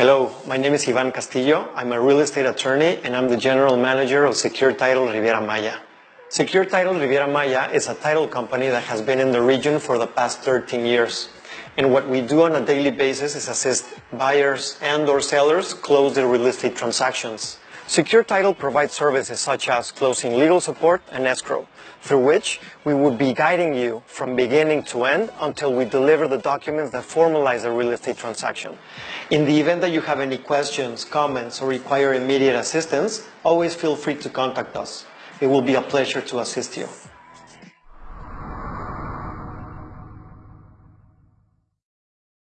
Hello, my name is Ivan Castillo. I'm a real estate attorney and I'm the general manager of Secure Title Riviera Maya. Secure Title Riviera Maya is a title company that has been in the region for the past 13 years. And what we do on a daily basis is assist buyers and or sellers close their real estate transactions. Secure Title provides services such as closing legal support and escrow, through which we would be guiding you from beginning to end until we deliver the documents that formalize the real estate transaction. In the event that you have any questions, comments, or require immediate assistance, always feel free to contact us. It will be a pleasure to assist you.